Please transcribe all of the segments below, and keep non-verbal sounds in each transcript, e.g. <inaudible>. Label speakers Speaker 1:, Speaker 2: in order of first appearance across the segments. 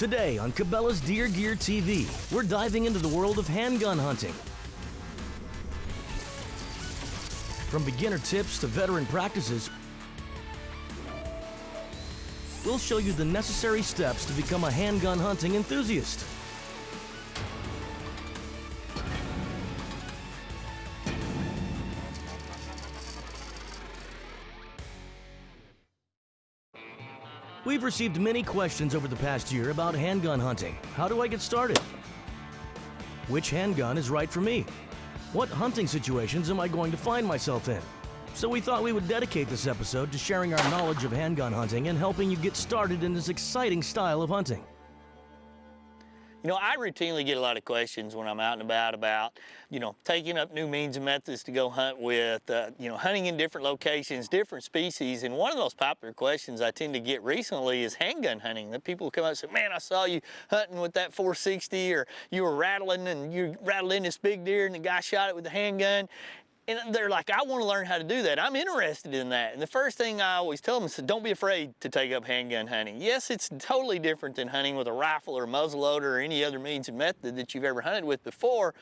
Speaker 1: Today on Cabela's Deer Gear TV, we're diving into the world of handgun hunting. From beginner tips to veteran practices, we'll show you the necessary steps to become a handgun hunting enthusiast. We've received many questions over the past year about handgun hunting. How do I get started? Which handgun is right for me? What hunting situations am I going to find myself in? So we thought we would dedicate this episode to sharing our knowledge of handgun hunting and helping you get started in this exciting style of hunting.
Speaker 2: You know, I routinely get a lot of questions when I'm out and about about, you know, taking up new means and methods to go hunt with, uh, you know, hunting in different locations, different species. And one of those popular questions I tend to get recently is handgun hunting. That people come up and say, man, I saw you hunting with that 460 or you were rattling and you rattled in this big deer and the guy shot it with a handgun. And they're like, I want to learn how to do that. I'm interested in that. And the first thing I always tell them is, don't be afraid to take up handgun hunting. Yes, it's totally different than hunting with a rifle or a muzzleloader or any other means and method that you've ever hunted with before,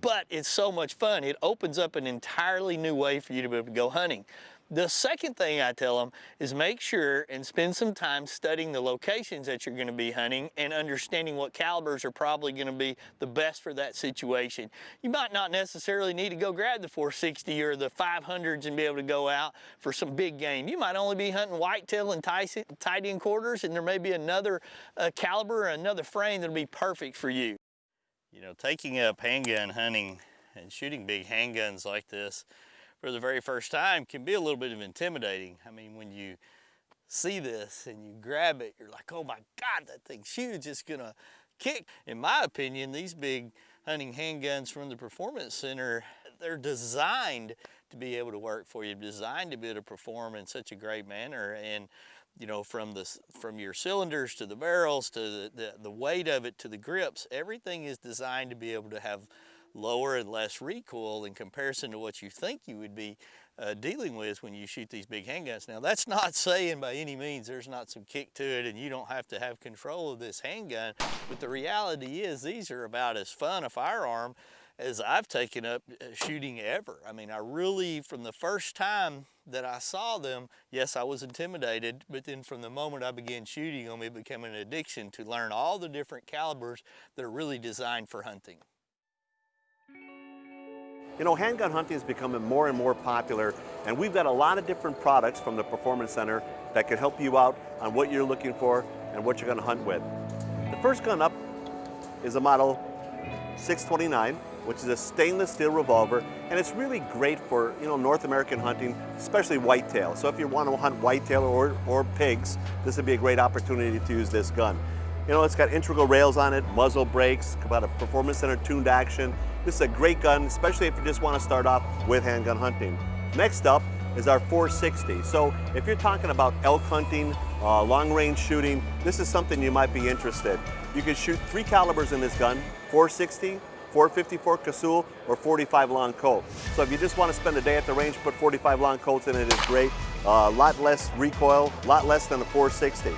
Speaker 2: but it's so much fun. It opens up an entirely new way for you to be able to go hunting. The second thing I tell them is make sure and spend some time studying the locations that you're gonna be hunting and understanding what calibers are probably gonna be the best for that situation. You might not necessarily need to go grab the 460 or the 500s and be able to go out for some big game. You might only be hunting whitetail and tight end quarters and there may be another uh, caliber or another frame that'll be perfect for you. You know, taking up handgun hunting and shooting big handguns like this for the very first time can be a little bit of intimidating. I mean, when you see this and you grab it, you're like, oh my God, that thing's huge, it's gonna kick. In my opinion, these big hunting handguns from the Performance Center, they're designed to be able to work for you, designed to be able to perform in such a great manner. And you know, from the from your cylinders to the barrels to the, the, the weight of it to the grips, everything is designed to be able to have lower and less recoil in comparison to what you think you would be uh, dealing with when you shoot these big handguns. Now that's <laughs> not saying by any means there's not some kick to it and you don't have to have control of this handgun, but the reality is these are about as fun a firearm as I've taken up uh, shooting ever. I mean, I really, from the first time that I saw them, yes, I was intimidated, but then from the moment I began shooting them, it became an addiction to learn all the different calibers that are really designed for hunting.
Speaker 3: You know, handgun hunting is becoming more and more popular, and we've got a lot of different products from the Performance Center that can help you out on what you're looking for and what you're going to hunt with. The first gun up is a model 629, which is a stainless steel revolver, and it's really great for, you know, North American hunting, especially whitetail. So if you want to hunt whitetail or, or pigs, this would be a great opportunity to use this gun. You know, it's got integral rails on it, muzzle brakes, got a Performance Center tuned action. This is a great gun, especially if you just want to start off with handgun hunting. Next up is our 460. So if you're talking about elk hunting, uh, long range shooting, this is something you might be interested. You can shoot three calibers in this gun, 460, 454 Casull, or 45 long Colt. So if you just want to spend a day at the range, put 45 long Colts in it is great. A uh, lot less recoil, a lot less than the 460.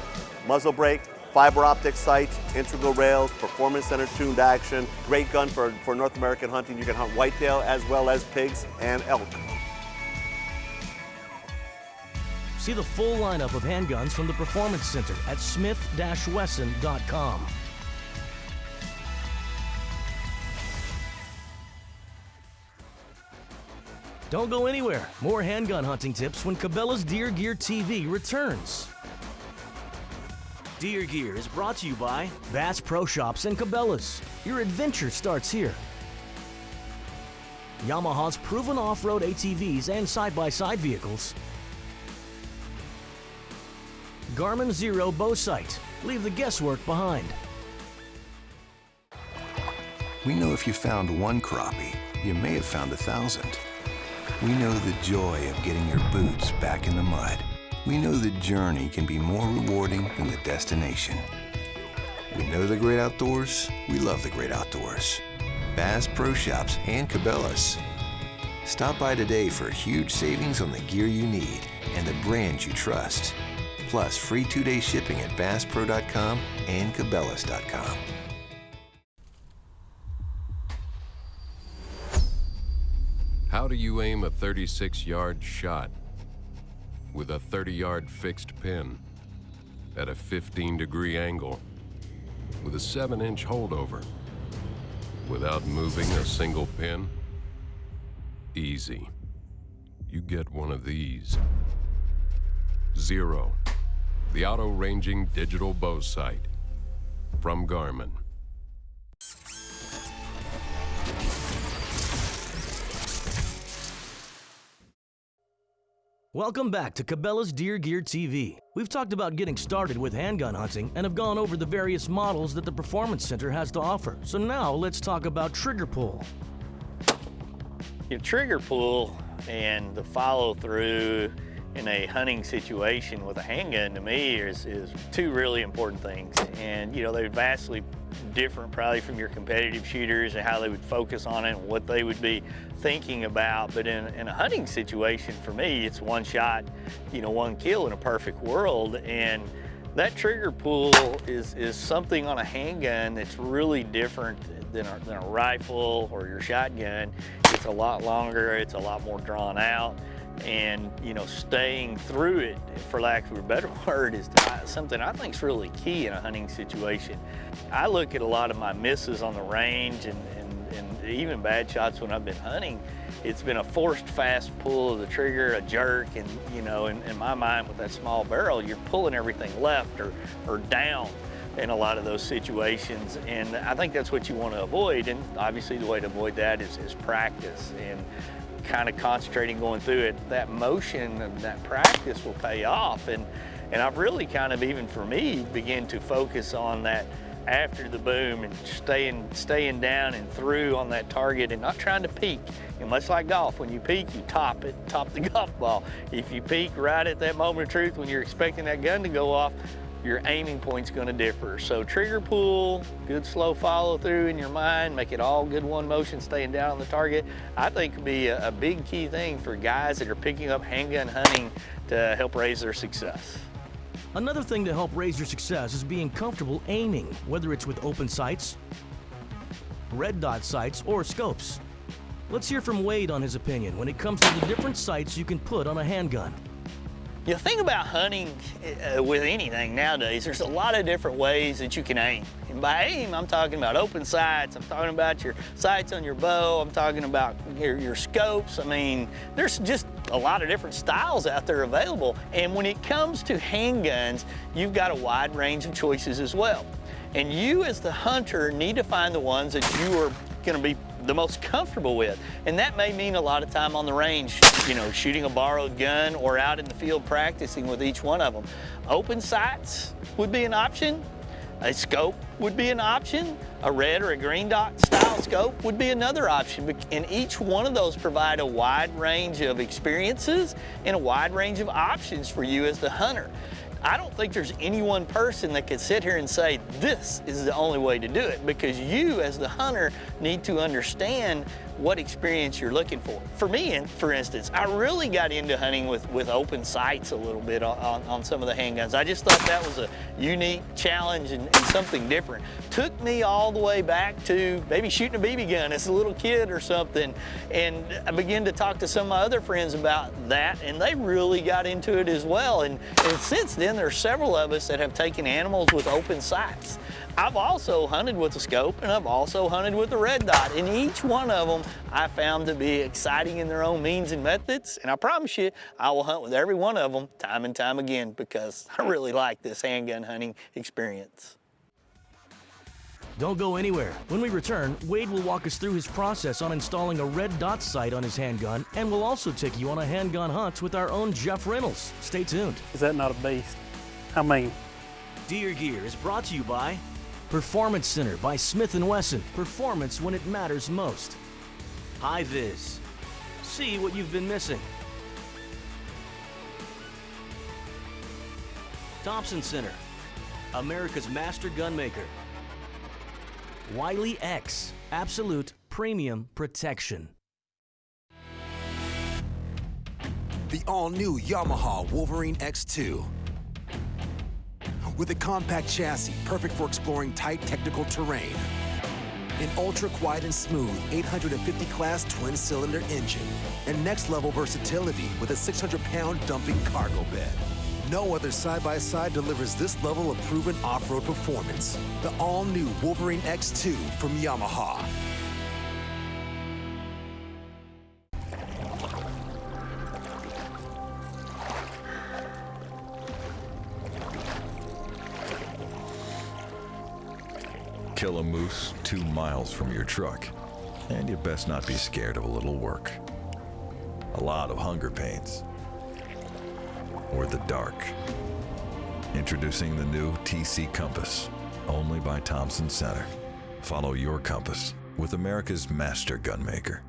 Speaker 3: Muzzle brake, fiber optic sights, integral rails, performance center tuned action. Great gun for, for North American hunting. You can hunt whitetail as well as pigs and elk.
Speaker 1: See the full lineup of handguns from the Performance Center at smith-wesson.com. Don't go anywhere. More handgun hunting tips when Cabela's Deer Gear TV returns. Deer Gear is brought to you by Bass Pro Shops and Cabela's. Your adventure starts here. Yamaha's proven off-road ATVs and side-by-side -side vehicles. Garmin Xero Bow Sight. Leave the guesswork behind.
Speaker 4: We know if you found one crappie, you may have found a thousand. We know the joy of getting your boots back in the mud we know the journey can be more rewarding than the destination. We know the great outdoors, we love the great outdoors. Bass Pro Shops and Cabela's. Stop by today for huge savings on the gear you need and the brands you trust. plus free two-day shipping at BassPro.com and Cabela's.com.
Speaker 5: How do you aim a 36-yard shot with a 30-yard fixed pin at a 15-degree angle with a 7-inch holdover without moving a single pin? Easy. You get one of these. Xero. the auto-ranging digital bow sight from Garmin.
Speaker 1: Welcome back to Cabela's Deer Gear TV. We've talked about getting started with handgun hunting and have gone over the various models that the Performance Center has to offer. So now let's talk about trigger pull.
Speaker 2: Your trigger pull and the follow through in a hunting situation with a handgun to me is, is two really important things. And you know, they're vastly different probably from your competitive shooters and how they would focus on it and what they would be thinking about. But in, in a hunting situation, for me, it's one shot, you know, one kill in a perfect world. And that trigger pull is, is something on a handgun that's really different than a, than a rifle or your shotgun. It's a lot longer, it's a lot more drawn out and you know staying through it for lack of a better <laughs> word is uh, something I think is really key in a hunting situation. I look at a lot of my misses on the range and, and, and even bad shots when I've been hunting. It's been a forced fast pull of the trigger, a jerk, and you know, in, in my mind with that small barrel, you're pulling everything left or, or down in a lot of those situations. And I think that's what you want to avoid. And obviously the way to avoid that is, is practice. And kind of concentrating going through it, that motion and that practice will pay off. And, and I've really kind of, even for me, begin to focus on that after the boom and staying, staying down and through on that target and not trying to peek. And much like golf, when you peek, you top it, <laughs> top the <laughs> golf ball. If you peek right at that moment of truth when you're expecting that gun to go off, your aiming point's gonna differ. So trigger pull, good slow follow through in your mind, make it all good one motion, staying down on the target, I think could be a, a big key thing for guys that are picking up handgun hunting to help raise their success.
Speaker 1: Another thing to help raise your success is being comfortable aiming, whether it's with open sights, red dot sights, or scopes. Let's hear from Wade on his opinion when it comes to the different sights you can put on a handgun.
Speaker 2: You think about hunting uh, with anything nowadays. There's a lot of different ways that you can aim. And by aim, I'm talking about open sights. I'm talking about your sights on your bow. I'm talking about your, your scopes. I mean, there's just a lot of different styles out there available. And when it comes to handguns, you've got a wide range of choices as well. And you as the hunter need to find the ones that you are gonna be the most comfortable with. And that may mean a lot of time on the range, you know, shooting a borrowed gun or out in the field practicing with each one of them. Open sights would be an option. A scope would be an option. A red or a green dot style scope would be another option. And each one of those provide a wide range of experiences and a wide range of options for you as the hunter. I don't think there's any one person that could sit here and say, this is the only way to do it because you as the hunter need to understand what experience you're looking for. For me, for instance, I really got into hunting with, with open sights a little bit on, on, some of the handguns. I just thought that was a unique challenge and, and, something different. Took me all the way back to maybe shooting a BB gun as a little kid or something. And I began to talk to some of my other friends about that and they really got into it as well. And, and since then, there are several of us that have taken animals with open sights. I've also hunted with a scope and I've also hunted with a red dot and each one of them I found to be exciting in their own means and methods and I promise you I will hunt with every one of them time and time again because <laughs> I really like this handgun hunting experience.
Speaker 1: Don't go anywhere. When we return, Wade will walk us through his process on installing a red dot sight on his handgun and we'll also take you on a handgun hunt with our own Jeff Reynolds. Stay tuned.
Speaker 6: Is that not a beast? I mean,
Speaker 1: Deer Gear is brought to you by Performance Center by Smith & Wesson. Performance when it matters most. Hi-Viz. See what you've been missing. Thompson Center. America's master gunmaker. Wiley X. Absolute premium protection.
Speaker 7: The all-new Yamaha Wolverine X2 with a compact chassis perfect for exploring tight technical terrain. An ultra quiet and smooth 850 class twin cylinder engine. And next level versatility with a 600 pound dumping cargo bed. No other side-by-side delivers this level of proven off-road performance. The all-new Wolverine X2 from Yamaha.
Speaker 8: Kill a moose two miles from your truck, and you best not be scared of a little work. A lot of hunger pains. Or the dark. Introducing the new TC Compass, only by Thompson Center. Follow your compass with America's master gunmaker.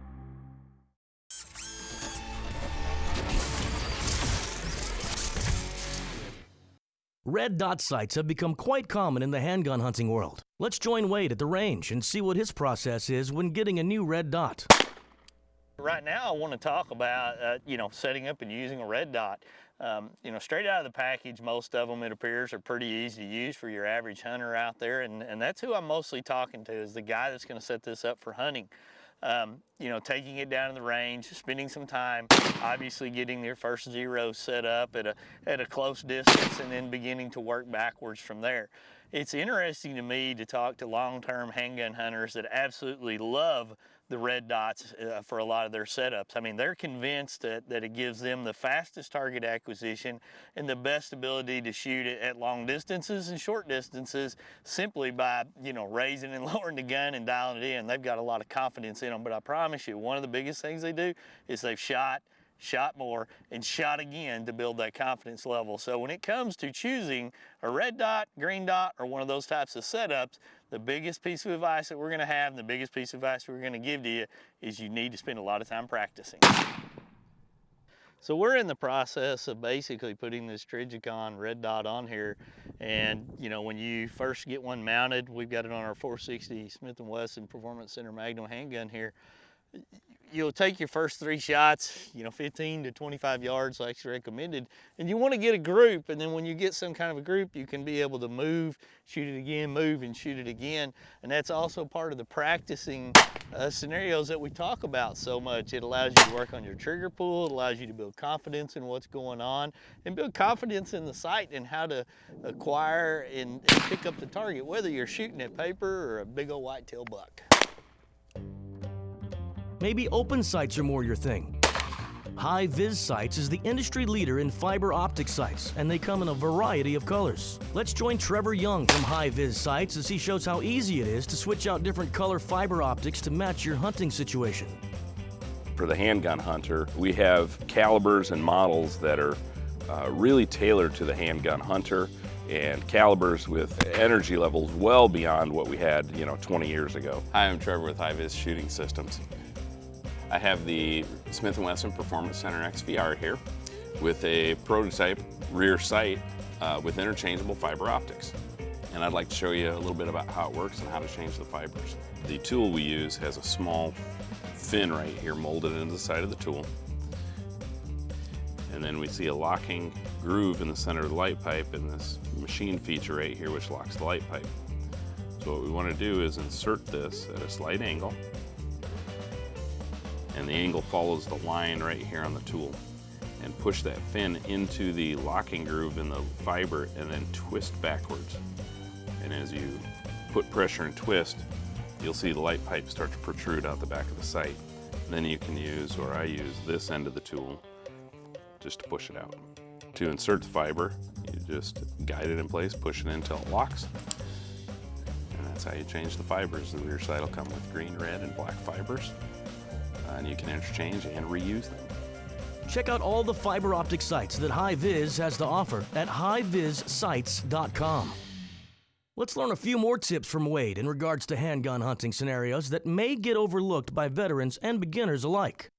Speaker 1: Red dot sights have become quite common in the handgun hunting world. Let's join Wade at the range and see what his process is when getting a new red dot.
Speaker 2: Right now, I want to talk about, uh, you know, setting up and using a red dot. Um, you know, straight out of the package, most of them, it appears, are pretty easy to use for your average hunter out there. And, and that's who I'm mostly talking to, is the guy that's going to set this up for hunting. Um, you know, taking it down to the range, spending some time, obviously getting their first zero set up at a, at a close distance and then beginning to work backwards from there. It's interesting to me to talk to long-term handgun hunters that absolutely love the red dots uh, for a lot of their setups. I mean, they're convinced that, that it gives them the fastest target acquisition and the best ability to shoot it at long distances and short distances simply by, you know, raising and <laughs> lowering the gun and dialing it in. They've got a lot of confidence in them, but I promise you, one of the biggest things they do is they've shot shot more, and shot again to build that confidence level. So when it comes to choosing a red dot, green dot, or one of those types of setups, the biggest piece of advice that we're gonna have and the biggest piece of advice we're gonna give to you is you need to spend a lot of time practicing. So we're in the process of basically putting this Trijicon red dot on here. And you know, when you first get one mounted, we've got it on our 460 Smith & Wesson Performance Center Magnum handgun here you'll take your first three shots, you know, 15 to 25 yards like recommended, and you want to get a group, and then when you get some kind of a group, you can be able to move, shoot it again, move, and shoot it again, and that's also part of the practicing uh, scenarios that we talk about so much. It allows you to work on your trigger pull, it allows you to build confidence in what's going on, and build confidence in the sight and how to acquire and, and pick up the target, whether you're shooting at paper or a big old whitetail buck.
Speaker 1: Maybe open sights are more your thing. HiViz Sights is the industry leader in fiber optic sights, and they come in a variety of colors. Let's join Trevor Young from HiViz Sights as he shows how easy it is to switch out different color fiber optics to match your hunting situation.
Speaker 9: For the handgun hunter, we have calibers and models that are uh, really tailored to the handgun hunter and calibers with energy levels well beyond what we had, you know, 20 years ago.
Speaker 10: Hi, I'm Trevor with HiViz Shooting Systems. I have the Smith & Wesson Performance Center XVR here with a prototype rear sight uh, with interchangeable fiber optics. And I'd like to show you a little bit about how it works and how to change the fibers. The tool we use has a small fin right here molded into the side of the tool. And then we see a locking groove in the center of the light pipe and this machine feature right here which locks the light pipe. So what we want to do is insert this at a slight angle and the angle follows the line right here on the tool and push that fin into the locking groove in the fiber and then twist backwards. And as you put pressure and twist, you'll see the light pipe start to protrude out the back of the sight. Then you can use, or I use, this end of the tool just to push it out. To insert the fiber, you just guide it in place, push it in until it locks. And that's how you change the fibers. The rear sight will come with green, red, and black fibers and you can interchange and reuse them.
Speaker 1: Check out all the fiber optic sights that HiViz has to offer at hivizsights.com. Let's learn a few more tips from Wade in regards to handgun hunting scenarios that may get overlooked by veterans and beginners alike.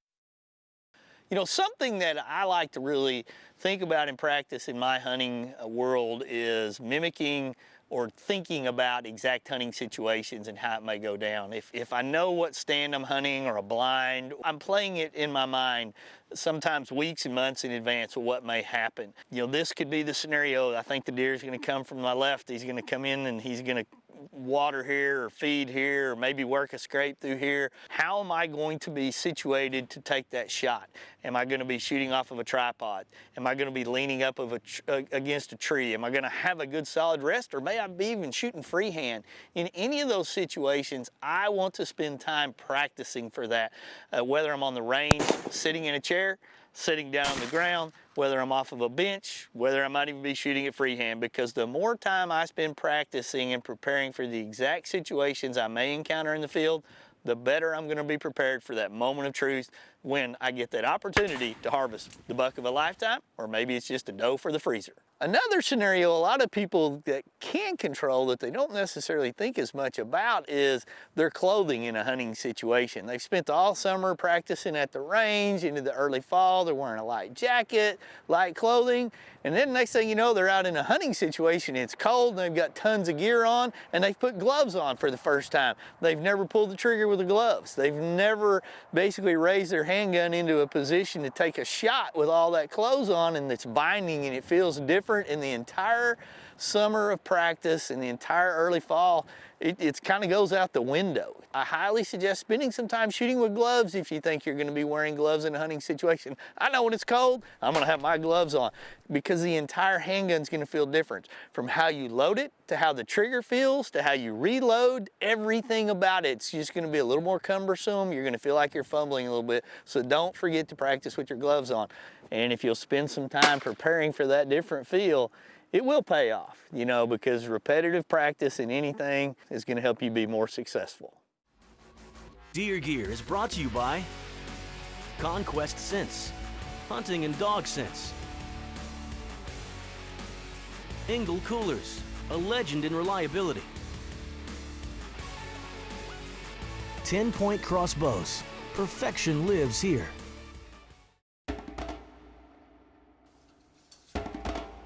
Speaker 2: You know, something that I like to really think about in practice in my hunting uh, world is mimicking or thinking about exact hunting situations and how it may go down. If, if I know what stand I'm hunting or a blind, I'm playing it in my mind sometimes weeks and months in advance of what may happen. You know, this could be the scenario. I think the deer is going to come from my left. He's going to come in and he's going to water here or feed here or maybe work a scrape through here. How am I going to be situated to take that shot? Am I going to be shooting off of a tripod? Am I going to be leaning up of a uh, against a tree? Am I going to have a good solid rest or may I be even shooting freehand? In any of those situations, I want to spend time practicing for that. Uh, whether I'm on the range, sitting in a chair, sitting down on the ground, whether I'm off of a bench, whether I might even be shooting it freehand, because the more time I spend practicing and preparing for the exact situations I may encounter in the field, the better I'm gonna be prepared for that moment of truth when I get that opportunity to harvest the buck of a lifetime, or maybe it's just a doe for the freezer. Another scenario a lot of people that can control that they don't necessarily think as much about is their clothing in a hunting situation. They've spent all summer practicing at the range into the early fall. They're wearing a light jacket, light clothing, and then next thing you know, they're out in a hunting situation. It's cold and they've got tons of gear on and they've put gloves on for the first time. They've never pulled the trigger with the gloves. They've never basically raised their handgun into a position to take a shot with all that clothes on and it's binding and it feels different different in the entire summer of practice and the entire early fall, it, it kind of goes out the window. I highly suggest spending some time shooting with gloves if you think you're gonna be wearing gloves in a hunting situation. I know when it's cold, I'm gonna have my gloves on because the entire handgun's gonna feel different. From how you load it, to how the trigger feels, to how you reload, everything about it's just gonna be a little more cumbersome. You're gonna feel like you're fumbling a little bit. So don't forget to practice with your gloves on. And if you'll spend some time preparing for that different feel, it will pay off, you know, because repetitive practice in anything is going to help you be more successful.
Speaker 1: Deer Gear is brought to you by Conquest Scents, Hunting and Dog Scents, Engel Coolers, a legend in reliability, 10 Point Crossbows, perfection lives here.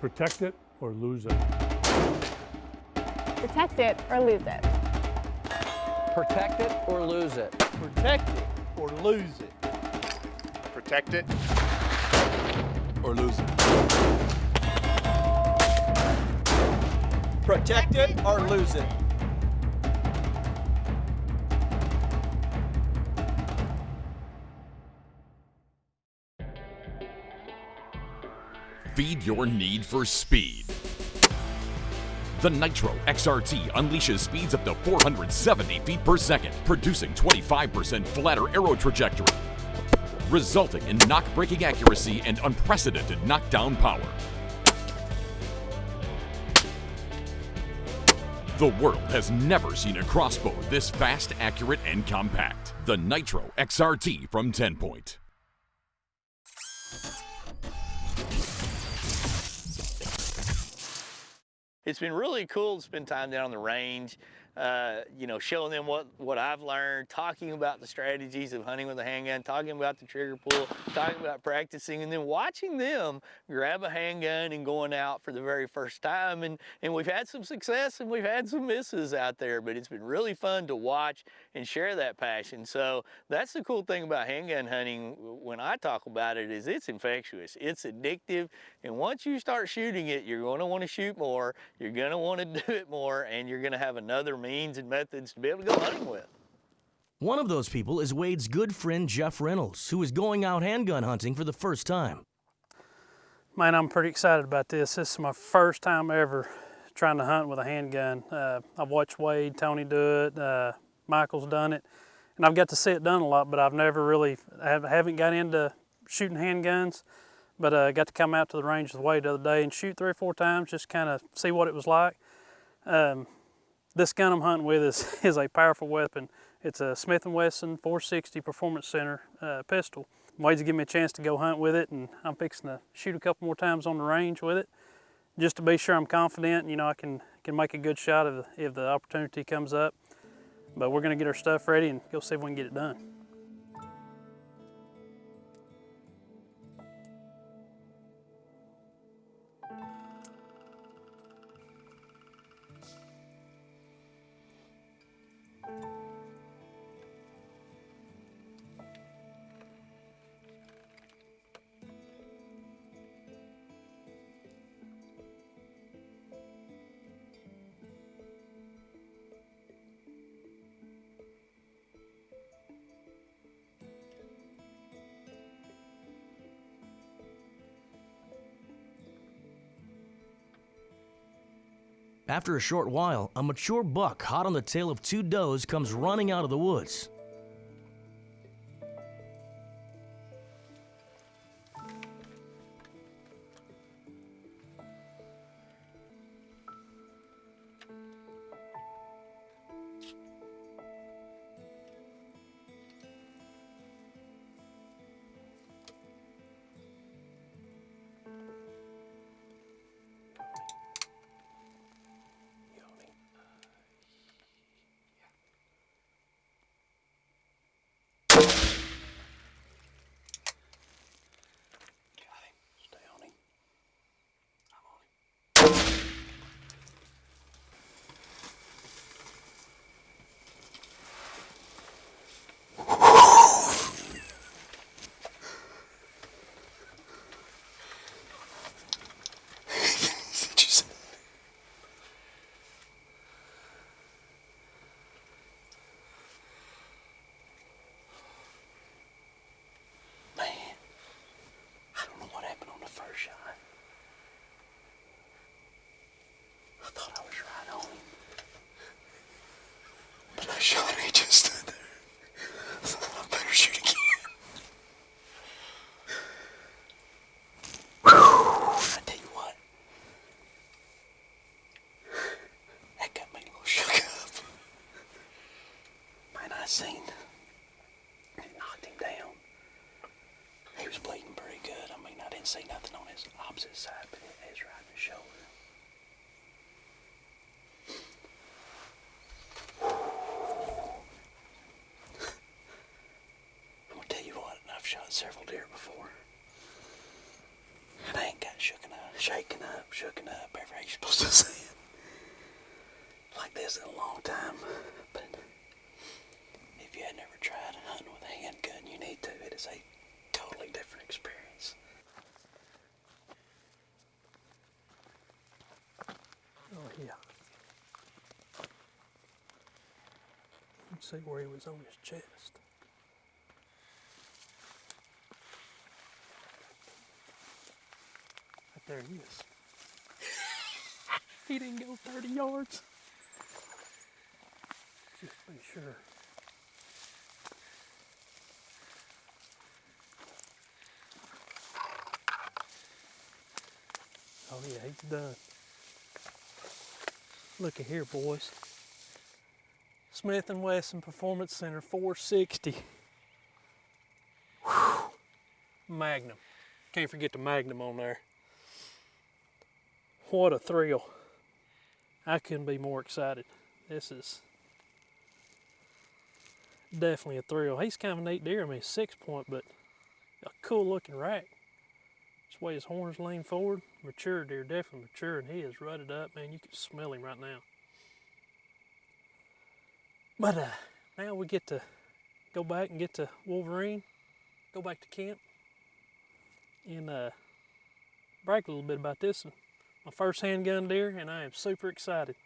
Speaker 6: Protect it or lose it.
Speaker 11: Protect it or lose it.
Speaker 12: Protect it or lose it.
Speaker 2: Protect it or lose it.
Speaker 13: Protect it
Speaker 12: or lose it.
Speaker 2: Protect it or lose it.
Speaker 14: feed your need for speed. The Nitro XRT unleashes speeds up to 470 feet per second, producing 25% flatter arrow trajectory, resulting in nock-breaking accuracy and unprecedented knockdown power. The world has never seen a crossbow this fast, accurate, and compact. The Nitro XRT from 10 Point.
Speaker 2: It's been really cool to spend time down on the range, uh, you know, showing them what, what I've learned, talking about the strategies of hunting with a handgun, talking about the trigger pull, talking about practicing, and then watching them grab a handgun and going out for the very first time. And, and we've had some success and we've had some misses out there, but it's been really fun to watch and share that passion. So that's the cool thing about handgun hunting when I talk about it is it's infectious, it's addictive, and once you start shooting it, you're gonna wanna shoot more, you're gonna wanna <laughs> do it more, and you're gonna have another means and methods to be able to go hunting with.
Speaker 1: One of those people is Wade's good friend Jeff Reynolds, who is going out handgun hunting for the first time.
Speaker 6: Man, I'm pretty excited about this. This is my first time ever trying to hunt with a handgun. Uh, I've watched Wade, Tony do it, uh, Michael's done it, and I've got to see it done a lot, but I've never really, I haven't got into shooting handguns, but I uh, got to come out to the range with Wade the other day and shoot three or four times, just kind of see what it was like. Um, this gun I'm hunting with is, <laughs> is a powerful weapon. It's a Smith & Wesson 460 Performance Center uh, pistol. Wade's give me a chance to go hunt with it and I'm fixing to shoot a couple more times on the range with it just to be sure I'm confident, you know, I can, can make a good shot if, if the opportunity comes up. But we're gonna get our stuff ready and go see if we can get it done.
Speaker 1: After a short while, a mature buck hot on the tail of two does comes running out of the woods.
Speaker 6: Good. I mean, I didn't see nothing on his opposite side, but it is right in the shoulder. I'm gonna tell you what, I've shot several deer before. And I ain't got shooken up, shaken up, shooken up, however you supposed to say it. Like this in a long time. But if you had never tried hunting with a handgun, you need to. It is a totally different experience. Oh yeah. Let's see where he was on his chest. Right there he is. <laughs> he didn't go 30 yards. Just be sure. Oh yeah, he's done. Look at here, boys. Smith & Wesson Performance Center 460. Whew. Magnum. Can't forget the Magnum on there. What a thrill. I couldn't be more excited. This is definitely a thrill. He's kind of a neat deer. I mean, six point, but a cool looking rack. This way his horns lean forward. Mature deer, definitely mature, and he is rutted up, man. You can smell him right now. But uh, now we get to go back and get to Wolverine, go back to camp, and uh, brag a little bit about this. one. My first handgun deer, and I am super excited.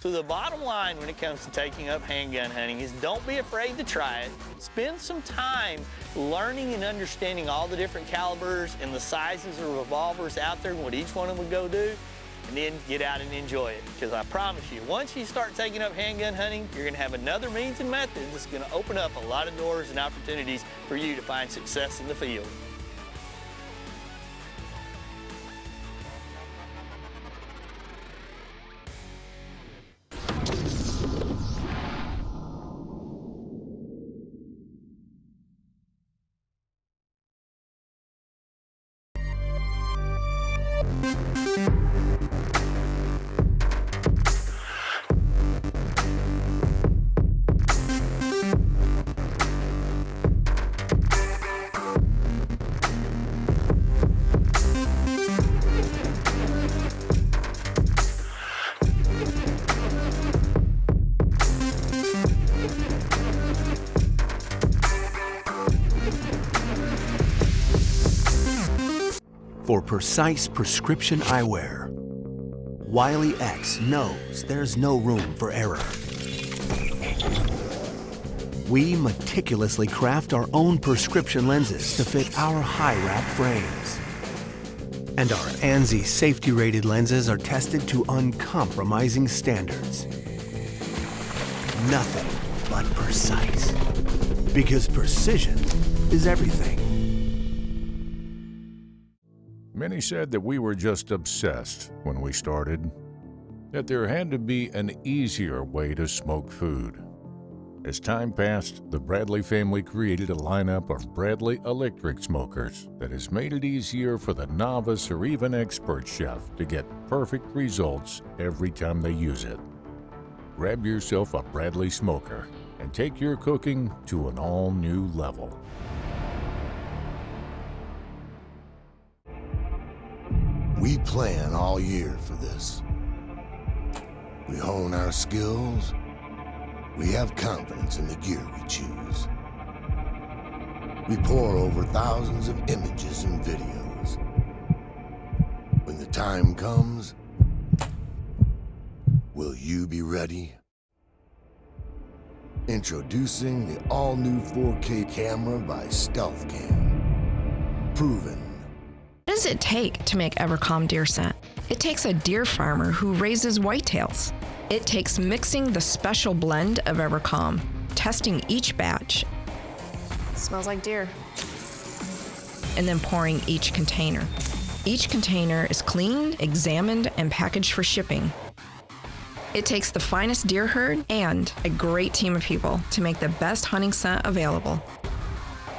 Speaker 2: So the bottom line when it comes to taking up handgun hunting is don't be afraid to try it. Spend some time learning and understanding all the different calibers and the sizes of revolvers out there and what each one of them would go do, and then get out and enjoy it. Because I promise you, once you start taking up handgun hunting, you're gonna have another means and method that's gonna open up a lot of doors and opportunities for you to find success in the field.
Speaker 11: Precise prescription eyewear, Wiley X knows there's no room for error. We meticulously craft our own prescription lenses to fit our high wrap frames. And our ANSI safety-rated lenses are tested to uncompromising standards. Nothing but precise. Because precision is everything.
Speaker 15: Many said that we were just obsessed when we started, that there had to be an easier way to smoke food. As time passed, the Bradley family created a lineup of Bradley electric smokers that has made it easier for the novice or even expert chef to get perfect results every time they use it. Grab yourself a Bradley smoker and take your cooking to an all new level.
Speaker 16: We plan all year for this. We hone our skills. We have confidence in the gear we choose. We pore over thousands of images and videos. When the time comes, will you be ready? Introducing the all-new 4K camera by StealthCam. Proven
Speaker 17: What does it take to make EverCalm deer scent? It takes a deer farmer who raises whitetails. It takes mixing the special blend of EverCalm, testing each batch,
Speaker 18: Smells like deer.
Speaker 17: and then pouring each container. Each container is cleaned, examined, and packaged for shipping. It takes the finest deer herd and a great team of people to make the best hunting scent available.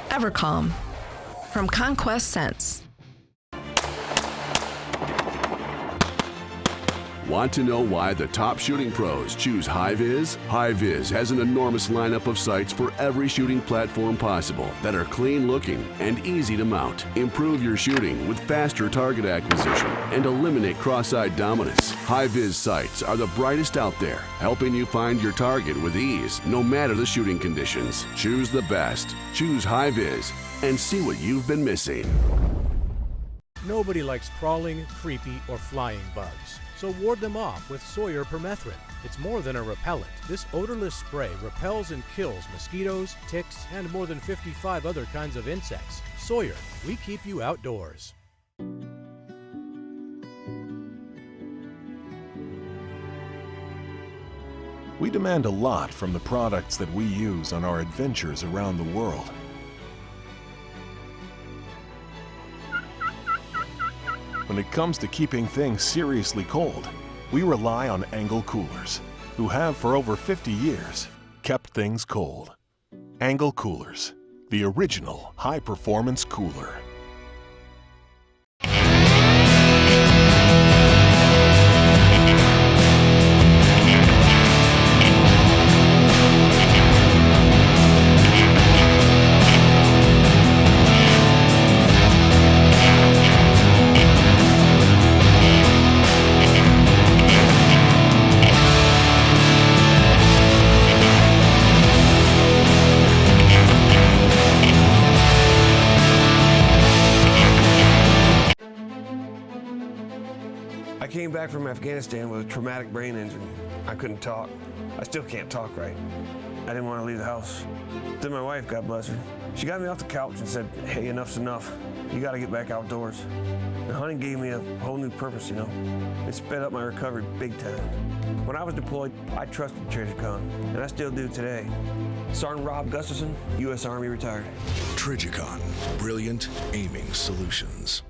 Speaker 17: EverCalm from Conquest Scents.
Speaker 19: Want to know why the top shooting pros choose HiViz? HiViz has an enormous lineup of sights for every shooting platform possible that are clean looking and easy to mount. Improve your shooting with faster target acquisition and eliminate cross-eyed dominance. HiViz sights are the brightest out there, helping you find your target with ease no matter the shooting conditions. Choose the best. Choose HiViz and see what you've been missing.
Speaker 20: Nobody likes crawling, creepy, or flying bugs. So ward them off with Sawyer permethrin. It's more than a repellent. This odorless spray repels and kills mosquitoes, ticks, and more than 55 other kinds of insects. Sawyer, we keep you outdoors.
Speaker 21: We demand a lot from the products that we use on our adventures around the world. When it comes to keeping things seriously cold, we rely on Engel Coolers, who have for over 50 years kept things cold. Engel Coolers, the original high-performance cooler.
Speaker 22: Back from Afghanistan with a traumatic brain injury. I couldn't talk. I still can't talk right. I didn't want to leave the house. Then my wife, God bless her, she got me off the couch and said, hey, enough's enough. You got to get back outdoors. The hunting gave me a whole new purpose, you know. It sped up my recovery big time. When I was deployed, I trusted Trijicon, and I still do today. Sergeant Rob Gustafson, U.S. Army retired.
Speaker 23: Trijicon, brilliant aiming solutions.